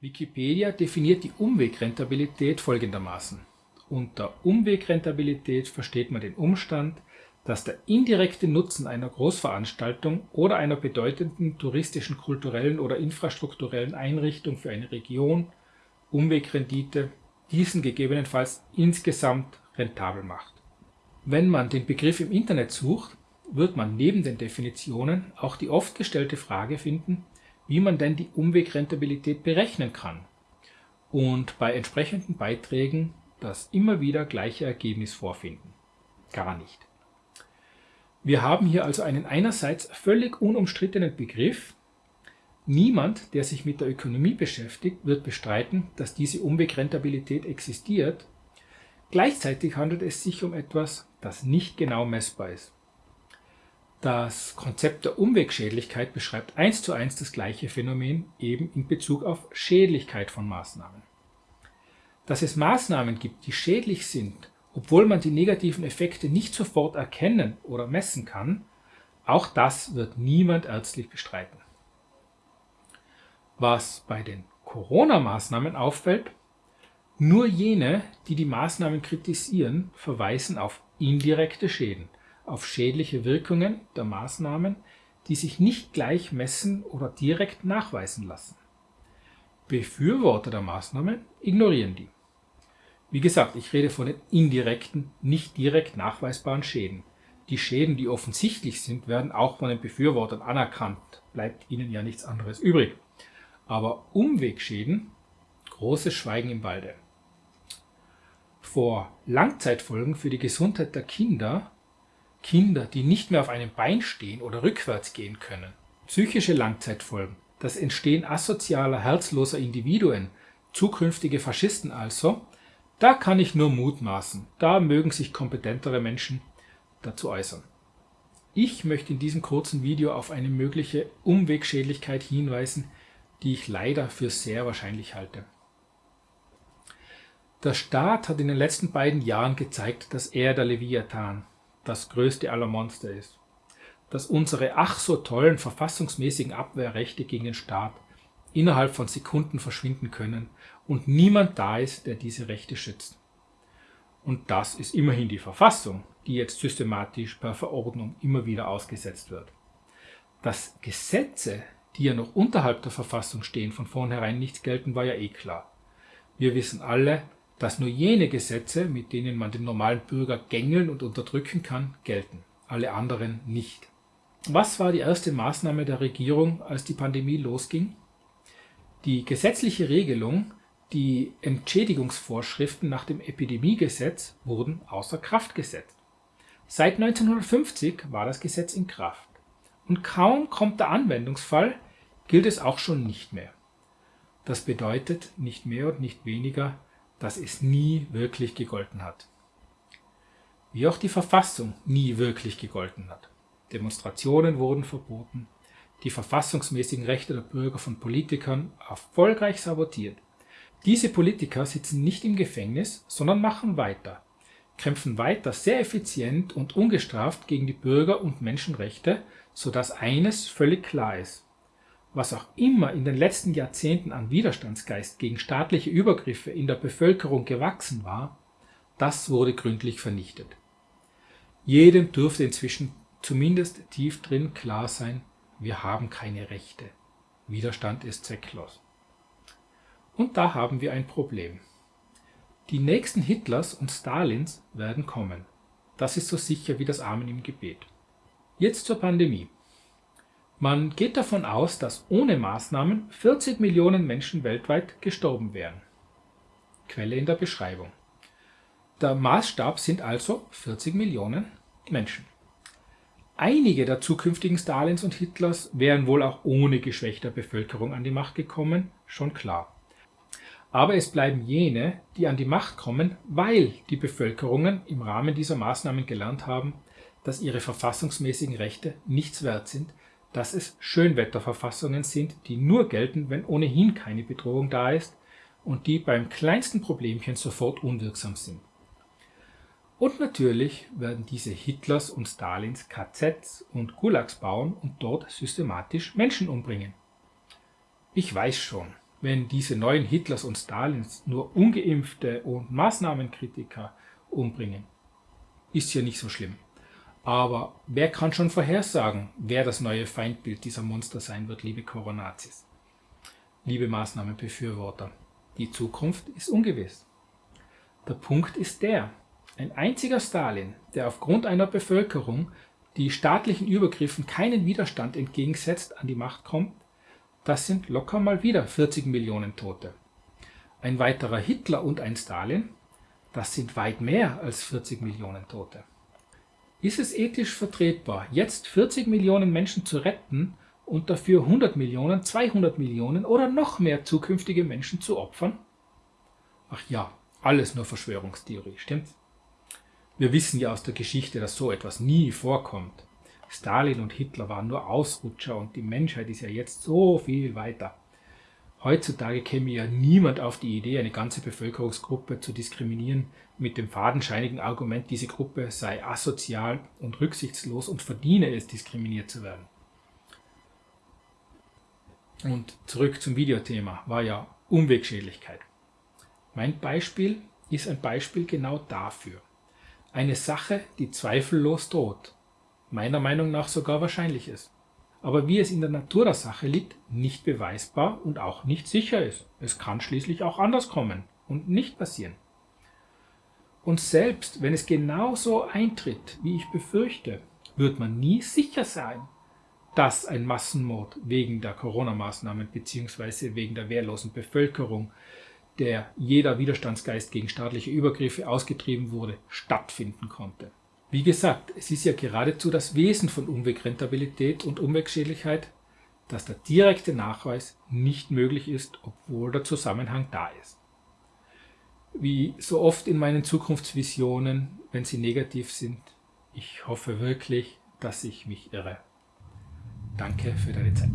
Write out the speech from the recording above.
Wikipedia definiert die Umwegrentabilität folgendermaßen. Unter Umwegrentabilität versteht man den Umstand, dass der indirekte Nutzen einer Großveranstaltung oder einer bedeutenden touristischen, kulturellen oder infrastrukturellen Einrichtung für eine Region Umwegrendite diesen gegebenenfalls insgesamt rentabel macht. Wenn man den Begriff im Internet sucht, wird man neben den Definitionen auch die oft gestellte Frage finden, wie man denn die Umwegrentabilität berechnen kann und bei entsprechenden Beiträgen das immer wieder gleiche Ergebnis vorfinden. Gar nicht. Wir haben hier also einen einerseits völlig unumstrittenen Begriff. Niemand, der sich mit der Ökonomie beschäftigt, wird bestreiten, dass diese Umwegrentabilität existiert. Gleichzeitig handelt es sich um etwas, das nicht genau messbar ist. Das Konzept der Umwegschädlichkeit beschreibt eins zu eins das gleiche Phänomen, eben in Bezug auf Schädlichkeit von Maßnahmen. Dass es Maßnahmen gibt, die schädlich sind, obwohl man die negativen Effekte nicht sofort erkennen oder messen kann, auch das wird niemand ärztlich bestreiten. Was bei den Corona-Maßnahmen auffällt, nur jene, die die Maßnahmen kritisieren, verweisen auf indirekte Schäden, auf schädliche Wirkungen der Maßnahmen, die sich nicht gleich messen oder direkt nachweisen lassen. Befürworter der Maßnahmen ignorieren die. Wie gesagt, ich rede von den indirekten, nicht direkt nachweisbaren Schäden. Die Schäden, die offensichtlich sind, werden auch von den Befürwortern anerkannt, bleibt ihnen ja nichts anderes übrig. Aber Umwegschäden, großes Schweigen im Walde. Vor Langzeitfolgen für die Gesundheit der Kinder Kinder, die nicht mehr auf einem Bein stehen oder rückwärts gehen können. Psychische Langzeitfolgen, das Entstehen asozialer, herzloser Individuen, zukünftige Faschisten also, da kann ich nur mutmaßen, da mögen sich kompetentere Menschen dazu äußern. Ich möchte in diesem kurzen Video auf eine mögliche Umwegschädlichkeit hinweisen, die ich leider für sehr wahrscheinlich halte. Der Staat hat in den letzten beiden Jahren gezeigt, dass er der Leviathan, das größte aller Monster ist, dass unsere ach so tollen verfassungsmäßigen Abwehrrechte gegen den Staat innerhalb von Sekunden verschwinden können und niemand da ist, der diese Rechte schützt. Und das ist immerhin die Verfassung, die jetzt systematisch per Verordnung immer wieder ausgesetzt wird. Dass Gesetze, die ja noch unterhalb der Verfassung stehen, von vornherein nichts gelten, war ja eh klar. Wir wissen alle, dass nur jene Gesetze, mit denen man den normalen Bürger gängeln und unterdrücken kann, gelten, alle anderen nicht. Was war die erste Maßnahme der Regierung, als die Pandemie losging? Die gesetzliche Regelung, die Entschädigungsvorschriften nach dem Epidemiegesetz wurden außer Kraft gesetzt. Seit 1950 war das Gesetz in Kraft. Und kaum kommt der Anwendungsfall, gilt es auch schon nicht mehr. Das bedeutet nicht mehr und nicht weniger, dass es nie wirklich gegolten hat. Wie auch die Verfassung nie wirklich gegolten hat. Demonstrationen wurden verboten, die verfassungsmäßigen Rechte der Bürger von Politikern erfolgreich sabotiert. Diese Politiker sitzen nicht im Gefängnis, sondern machen weiter, kämpfen weiter sehr effizient und ungestraft gegen die Bürger- und Menschenrechte, sodass eines völlig klar ist was auch immer in den letzten Jahrzehnten an Widerstandsgeist gegen staatliche Übergriffe in der Bevölkerung gewachsen war, das wurde gründlich vernichtet. Jedem dürfte inzwischen zumindest tief drin klar sein, wir haben keine Rechte. Widerstand ist zwecklos. Und da haben wir ein Problem. Die nächsten Hitlers und Stalins werden kommen. Das ist so sicher wie das Amen im Gebet. Jetzt zur Pandemie. Man geht davon aus, dass ohne Maßnahmen 40 Millionen Menschen weltweit gestorben wären. Quelle in der Beschreibung. Der Maßstab sind also 40 Millionen Menschen. Einige der zukünftigen Stalins und Hitlers wären wohl auch ohne geschwächter Bevölkerung an die Macht gekommen, schon klar. Aber es bleiben jene, die an die Macht kommen, weil die Bevölkerungen im Rahmen dieser Maßnahmen gelernt haben, dass ihre verfassungsmäßigen Rechte nichts wert sind, dass es Schönwetterverfassungen sind, die nur gelten, wenn ohnehin keine Bedrohung da ist und die beim kleinsten Problemchen sofort unwirksam sind. Und natürlich werden diese Hitlers und Stalins KZs und Gulags bauen und dort systematisch Menschen umbringen. Ich weiß schon, wenn diese neuen Hitlers und Stalins nur ungeimpfte und Maßnahmenkritiker umbringen. Ist ja nicht so schlimm. Aber wer kann schon vorhersagen, wer das neue Feindbild dieser Monster sein wird, liebe Coronazis? Liebe Maßnahmenbefürworter, die Zukunft ist ungewiss. Der Punkt ist der, ein einziger Stalin, der aufgrund einer Bevölkerung, die staatlichen Übergriffen keinen Widerstand entgegensetzt, an die Macht kommt, das sind locker mal wieder 40 Millionen Tote. Ein weiterer Hitler und ein Stalin, das sind weit mehr als 40 Millionen Tote. Ist es ethisch vertretbar, jetzt 40 Millionen Menschen zu retten und dafür 100 Millionen, 200 Millionen oder noch mehr zukünftige Menschen zu opfern? Ach ja, alles nur Verschwörungstheorie, stimmt's? Wir wissen ja aus der Geschichte, dass so etwas nie vorkommt. Stalin und Hitler waren nur Ausrutscher und die Menschheit ist ja jetzt so viel weiter. Heutzutage käme ja niemand auf die Idee, eine ganze Bevölkerungsgruppe zu diskriminieren mit dem fadenscheinigen Argument, diese Gruppe sei asozial und rücksichtslos und verdiene es, diskriminiert zu werden. Und zurück zum Videothema, war ja Umwegschädlichkeit. Mein Beispiel ist ein Beispiel genau dafür. Eine Sache, die zweifellos droht, meiner Meinung nach sogar wahrscheinlich ist aber wie es in der Natur der Sache liegt, nicht beweisbar und auch nicht sicher ist. Es kann schließlich auch anders kommen und nicht passieren. Und selbst wenn es genauso eintritt, wie ich befürchte, wird man nie sicher sein, dass ein Massenmord wegen der Corona-Maßnahmen bzw. wegen der wehrlosen Bevölkerung, der jeder Widerstandsgeist gegen staatliche Übergriffe ausgetrieben wurde, stattfinden konnte. Wie gesagt, es ist ja geradezu das Wesen von Umwegrentabilität und Umwegschädlichkeit, dass der direkte Nachweis nicht möglich ist, obwohl der Zusammenhang da ist. Wie so oft in meinen Zukunftsvisionen, wenn sie negativ sind, ich hoffe wirklich, dass ich mich irre. Danke für deine Zeit.